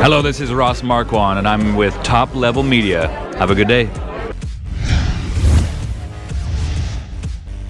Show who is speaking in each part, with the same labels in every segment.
Speaker 1: Hello, this is Ross Marquand, and I'm with Top Level Media. Have a good day.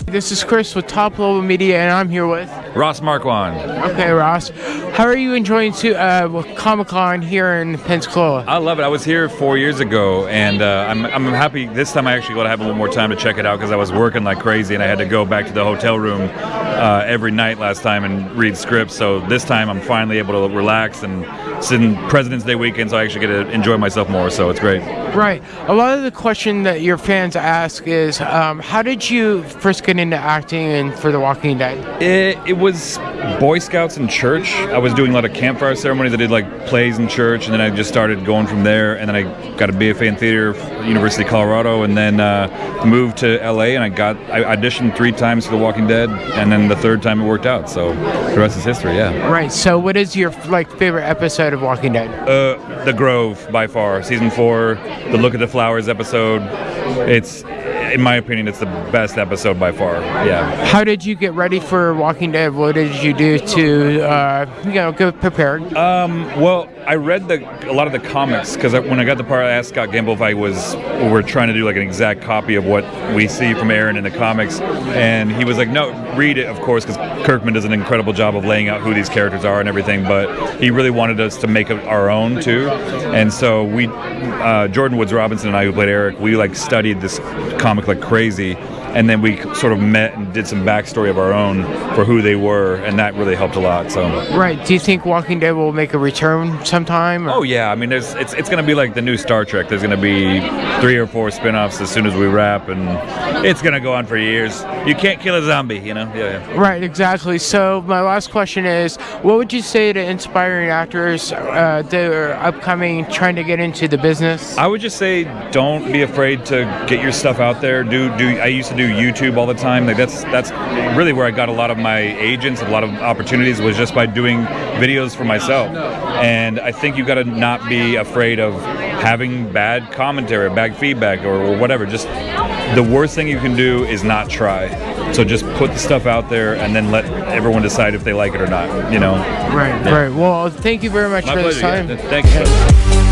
Speaker 2: This is Chris with Top Level Media, and I'm here with.
Speaker 1: Ross Marquand.
Speaker 2: Okay, Ross. How are you enjoying to, uh, Comic Con here in Pensacola?
Speaker 1: I love it. I was here four years ago, and uh, I'm, I'm happy this time I actually got to have a little more time to check it out because I was working like crazy and I had to go back to the hotel room uh, every night last time and read scripts. So this time I'm finally able to relax and sit in President's Day weekend, so I actually get to enjoy myself more. So it's great.
Speaker 2: Right. A lot of the question that your fans ask is, um, how did you first get into acting and for The Walking Dead?
Speaker 1: It, it was Boy Scouts and church. I was doing a lot of campfire ceremonies. I did like plays in church, and then I just started going from there. And then I got a BFA in theater, University of Colorado, and then uh, moved to LA. And I got I auditioned three times for The Walking Dead, and then the third time it worked out. So the rest is history. Yeah.
Speaker 2: Right. So, what is your like favorite episode of Walking Dead?
Speaker 1: Uh, the Grove by far, season four, the Look at the Flowers episode. It's in my opinion, it's the best episode by far. Yeah.
Speaker 2: How did you get ready for Walking Dead? What did you do to, uh, you know, get prepared?
Speaker 1: Um, well, I read the a lot of the comics because when I got the part, I asked Scott Gimple if I was we are trying to do like an exact copy of what we see from Aaron in the comics, and he was like, "No, read it, of course," because Kirkman does an incredible job of laying out who these characters are and everything. But he really wanted us to make it our own too, and so we, uh, Jordan Woods Robinson and I, who played Eric, we like studied this comic like crazy and then we sort of met and did some backstory of our own for who they were, and that really helped a lot. So
Speaker 2: right, do you think Walking Dead will make a return sometime?
Speaker 1: Or? Oh yeah, I mean, there's it's it's going to be like the new Star Trek. There's going to be three or four spin-offs as soon as we wrap, and it's going to go on for years. You can't kill a zombie, you know? Yeah, yeah.
Speaker 2: Right, exactly. So my last question is, what would you say to inspiring actors uh, that are upcoming, trying to get into the business?
Speaker 1: I would just say, don't be afraid to get your stuff out there. Do do. I used to do YouTube all the time. Like that's that's really where I got a lot of my agents, a lot of opportunities was just by doing videos for myself. And I think you've got to not be afraid of having bad commentary, bad feedback, or, or whatever. Just the worst thing you can do is not try. So just put the stuff out there and then let everyone decide if they like it or not. You know.
Speaker 2: Right. Yeah. Right. Well, thank you very much
Speaker 1: My
Speaker 2: for
Speaker 1: pleasure,
Speaker 2: this time.
Speaker 1: Yeah. Thank you.